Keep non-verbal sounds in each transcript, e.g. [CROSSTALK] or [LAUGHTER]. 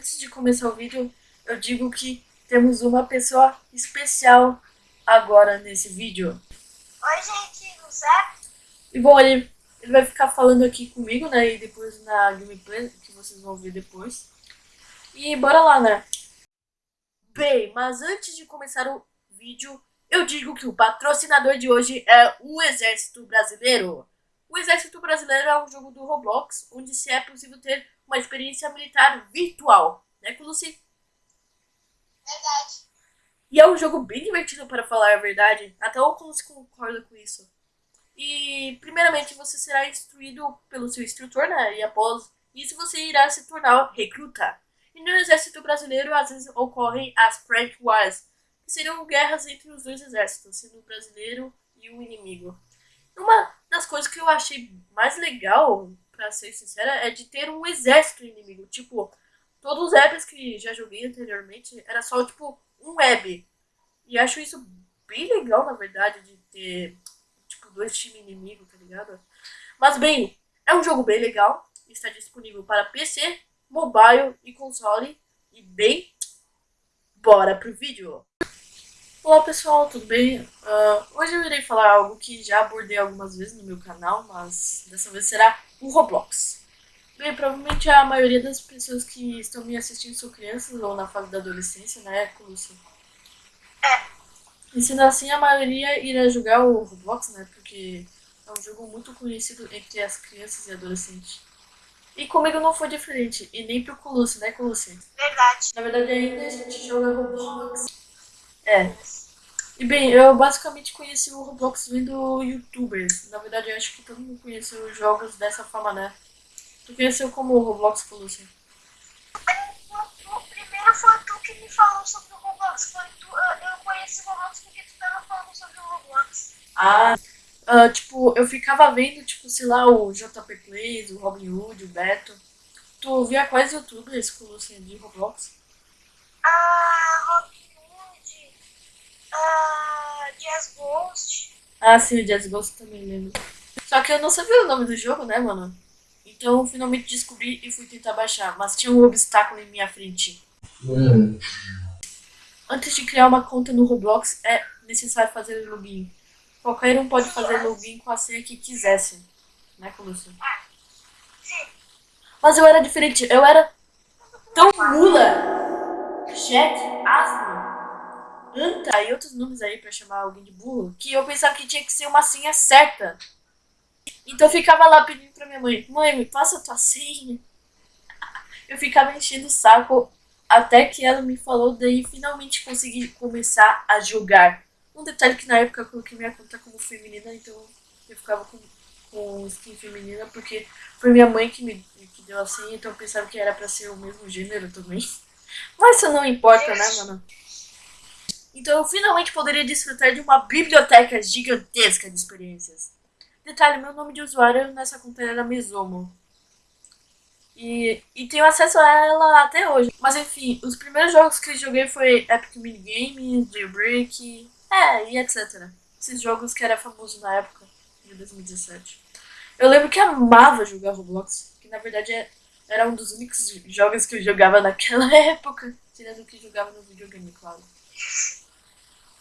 antes de começar o vídeo, eu digo que temos uma pessoa especial agora nesse vídeo. Oi, gente, não sabe? E bom, ele, ele vai ficar falando aqui comigo, né? E depois na gameplay, que vocês vão ver depois. E bora lá, né? Bem, mas antes de começar o vídeo, eu digo que o patrocinador de hoje é o Exército Brasileiro. O Exército Brasileiro é um jogo do Roblox, onde se é possível ter uma experiência militar virtual, né, Lucy? Verdade. E é um jogo bem divertido, para falar a verdade. Até o Lucy concorda com isso. E, primeiramente, você será instruído pelo seu instrutor, né, e após isso você irá se tornar recruta. E no Exército Brasileiro, às vezes, ocorrem as Prank Wars, que seriam guerras entre os dois exércitos, sendo o brasileiro e o inimigo. Uma das coisas que eu achei mais legal, pra ser sincera, é de ter um exército inimigo. Tipo, todos os apps que já joguei anteriormente era só, tipo, um web. E acho isso bem legal, na verdade, de ter, tipo, dois times inimigos, tá ligado? Mas, bem, é um jogo bem legal. Está disponível para PC, mobile e console. E, bem, bora pro vídeo. Olá pessoal, tudo bem? Uh, hoje eu irei falar algo que já abordei algumas vezes no meu canal, mas dessa vez será o Roblox. Bem, provavelmente a maioria das pessoas que estão me assistindo são crianças ou na fase da adolescência, né, Lúcia? É. E sendo assim, a maioria irá jogar o Roblox, né, porque é um jogo muito conhecido entre as crianças e adolescentes. E comigo não foi diferente, e nem pro Colucci, né, Colucci? Verdade. Na verdade, ainda a gente joga Roblox é. E bem, eu basicamente conheci o Roblox vendo youtubers. Na verdade, eu acho que todo mundo conheceu os jogos dessa forma, né? Tu conheceu como o Roblox Colucci? O primeiro foi tu que me falou sobre o Roblox. Foi tu, eu conheci o Roblox porque tu tava falando sobre o Roblox. Ah, uh, tipo, eu ficava vendo, tipo, sei lá, o JP Plays, o Robin Hood, o Beto. Tu via quais youtubers, Colucci, de Roblox? Ah, Robin Uh, Jazz Ghost. Ah, sim, o Jazz Ghost também lembro. Só que eu não sabia o nome do jogo, né, mano? Então, finalmente descobri e fui tentar baixar, mas tinha um obstáculo em minha frente. Hum. Antes de criar uma conta no Roblox, é necessário fazer login. Qualquer um pode fazer login com a senha que quisesse. Né, Coluccio? Ah, sim. Mas eu era diferente, eu era tão mula, cheque, asno, anta e outros nomes aí para chamar alguém de burro, que eu pensava que tinha que ser uma senha certa. Então eu ficava lá pedindo pra minha mãe, mãe, me passa a tua senha. Eu ficava enchendo o saco até que ela me falou, daí finalmente consegui começar a jogar. Um detalhe que na época eu coloquei minha conta como feminina, então eu ficava com, com skin feminina, porque foi minha mãe que me que deu a senha, então eu pensava que era pra ser o mesmo gênero também. [LAUGHS] Mas isso não importa, né, mano? Então eu finalmente poderia desfrutar de uma biblioteca gigantesca de experiências. Detalhe, meu nome de usuário nessa conta era Mesomo. E, e tenho acesso a ela até hoje. Mas enfim, os primeiros jogos que joguei foi Epic Minigames, Jailbreak, é, e etc. Esses jogos que era famoso na época, de 2017. Eu lembro que amava jogar Roblox, que na verdade é, era um dos únicos jogos que eu jogava naquela [LAUGHS] época, tirando que jogava no videogame, claro.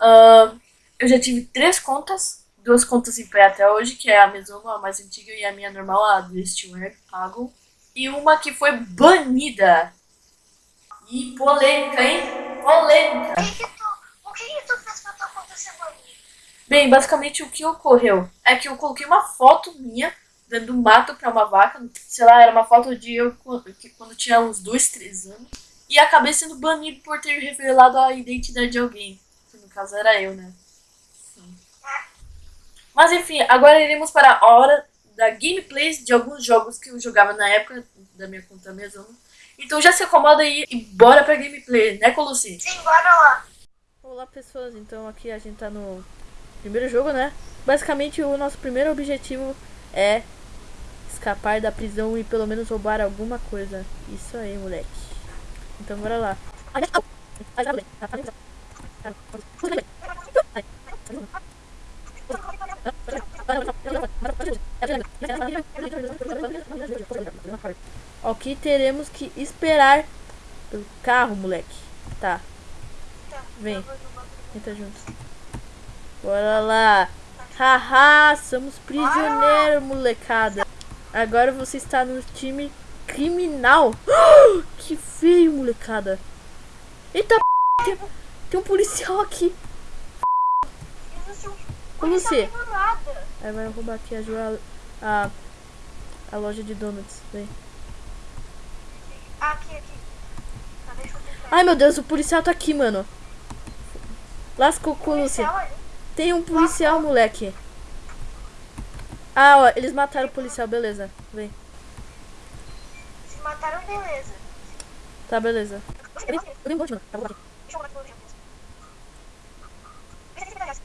Uh, eu já tive três contas, duas contas em pé até hoje, que é a Mesoma, a mais antiga, e a minha normal, a do Steelware, pago. E uma que foi banida. E polêmica, hein? Polêmica. O que, que tu fez pra tua conta ser banida? Bem, basicamente o que ocorreu é que eu coloquei uma foto minha dentro do mato pra uma vaca. Sei lá, era uma foto de eu quando tinha uns dois, três anos. E acabei sendo banido por ter revelado a identidade de alguém caso era eu, né? Sim. Mas enfim, agora iremos para a hora da gameplays de alguns jogos que eu jogava na época da minha conta mesmo. Então já se acomoda aí e bora pra gameplay, né, Colossi? Sim, bora lá. Olá, pessoas. Então aqui a gente tá no primeiro jogo, né? Basicamente o nosso primeiro objetivo é escapar da prisão e pelo menos roubar alguma coisa. Isso aí, moleque. Então bora lá. Ok, teremos que esperar Pelo carro, moleque. Tá, Vem. entra junto. Bora lá. Haha, somos prisioneiros, molecada. Agora você está no time criminal. [GASPS] Que feio, molecada. Eita, p... tem, um policial aqui. Existe um policial nada. Aí vai roubar aqui a, Jo- a, a loja de donuts. Vem. Aqui, aqui. Tá, deixa eu tentar. Ai, meu Deus, o policial tá aqui, mano. Lascou com ali. Tem um policial, moleque. Ah, ó, eles mataram o policial, beleza. Vem. Se mataram, beleza. Tá, beleza. Eu Eu. Tá bom, olhar pro policial. Esse aqui tá ligado. Peraí, tá?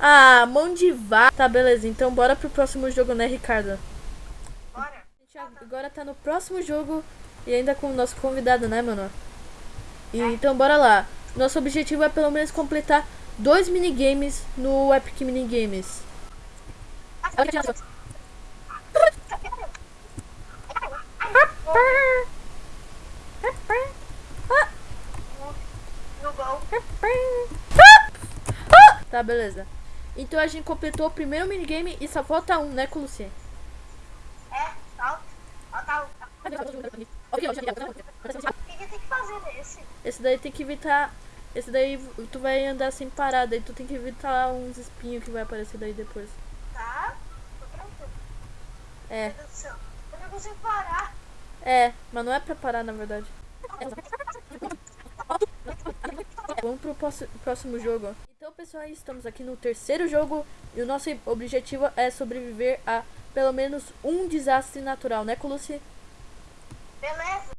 Ah, mão de vá. Tá, beleza. Então bora pro próximo jogo, né, Ricardo? Bora. A gente agora tá no próximo jogo e ainda com o nosso convidado, né, mano? E, então bora lá. Nosso objetivo é pelo menos completar dois minigames no Epic Minigames. Gol. Tá, beleza. Então a gente completou o primeiro minigame e só falta um, né, Luciano? É, que tem que fazer nesse? Esse daí tem que evitar. Esse daí tu vai andar sem parada e tu tem que evitar uns espinhos que vai aparecer daí depois. Tá? Tô tranquilo. É. Eu não consigo parar. é, mas não é pra parar na verdade. [LAUGHS] Vamos pro próximo- jogo. Então, pessoal, estamos aqui no terceiro jogo e o nosso objetivo é sobreviver a pelo menos um desastre natural, né, Colucci? Beleza.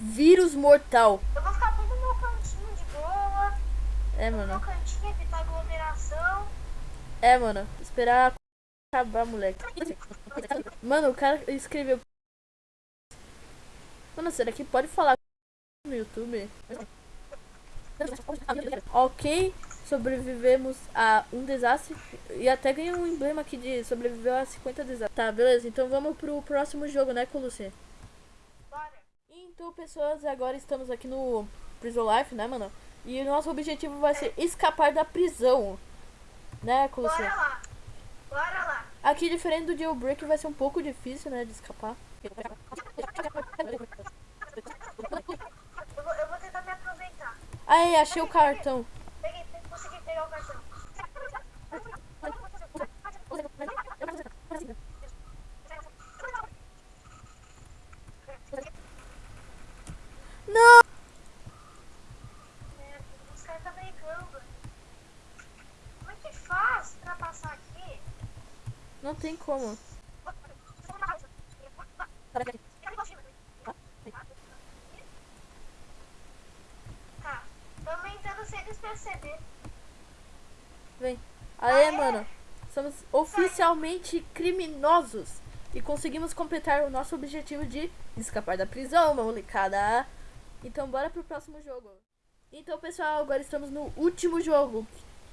Vírus mortal. Eu vou ficar bem no meu cantinho de boa. É, No meu mano. cantinho, evitar aglomeração. É, mano. Esperar acabar, moleque. Mano, o cara escreveu. Mano, será que pode falar no YouTube? [LAUGHS] Ok, sobrevivemos a um desastre e até ganhei um emblema aqui de sobreviveu a 50 desastres. Tá, beleza. Então vamos pro próximo jogo, né? Bora. Então, pessoas, agora estamos aqui no Prison Life, né, mano? E o nosso objetivo vai ser escapar da prisão. Né, Colucci? Bora lá. Bora lá. Aqui, diferente do jailbreak, vai ser um pouco difícil, né, de escapar. [LAUGHS] Eu vou, eu vou tentar me Aí, achei o cartão. Peguei, pe- consegui pegar o cartão. Não! Os caras. Como é que faz pra passar aqui? Não tem como tamo entrando sem eles perceber. Vem. Aê, mano. Somos oficialmente criminosos. E conseguimos completar o nosso objetivo de escapar da prisão, molecada. Então, bora pro próximo jogo. Então, pessoal, agora estamos no último jogo.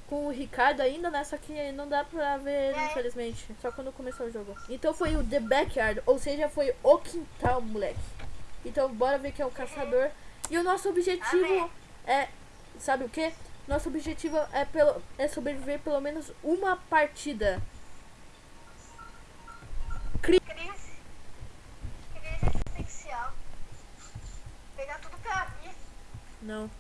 Com o Ricardo ainda, né? Só que não dá pra ver É. infelizmente. Só quando começou o jogo. Então foi o The Backyard, ou seja, foi o quintal, moleque. Então, bora ver quem é o caçador. E o nosso objetivo é. Sabe o que? Nosso objetivo é, pelo, é sobreviver pelo menos uma partida. Pegar tudo pra mim. Não.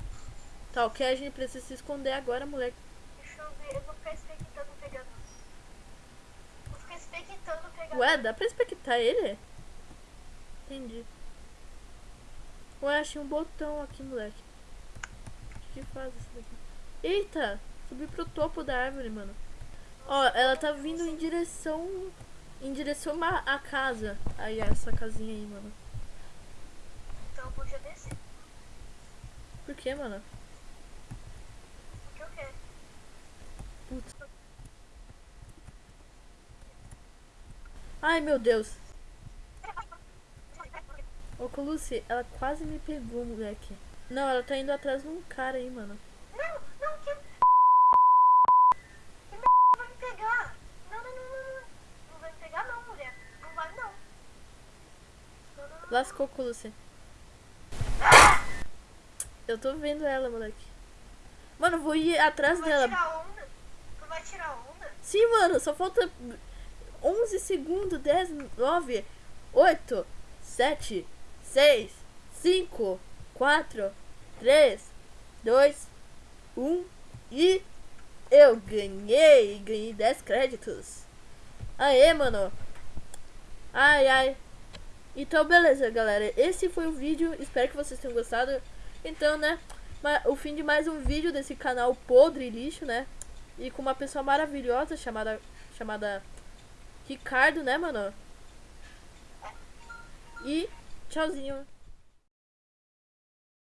Tá, ok, a gente precisa se esconder agora, moleque. Deixa eu ver, eu vou ficar expectando o pegador. Vou ficar expectando o pegador. Ué, dá pra expectar ele? Entendi. Ué, achei um botão aqui, moleque. O que, faz isso daqui? Eita! Subi pro topo da árvore, mano. Ó, ela tá vindo em direção. Em direção à casa. Aí, essa casinha aí, mano. Então eu podia descer. Por que, mano? O que eu quero? Putz. Ai, meu Deus. Ô, Colucci, ela quase me pegou, moleque. Não, ela tá indo atrás de um cara aí, mano. Não, não, que. Que merda vai me pegar? Não, não, não, não, não. Não vai me pegar, não, mulher. Não vai, não. Lascou com você. Eu tô vendo ela, moleque. Mano, vou ir atrás Tu vai dela. tirar onda? Tu vai tirar onda? Sim, mano, só falta 11 segundos, 10, 9, 8, 7, 6, 5, 4, 3, 2, 1 e eu ganhei, ganhei 10 créditos. Aê, mano. Ai, ai. Então, beleza, galera. Esse foi o vídeo. Espero que vocês tenham gostado. Então, né? O fim de mais um vídeo desse canal podre e lixo, né? E com uma pessoa maravilhosa chamada chamada Ricardo, né, mano? E tchauzinho.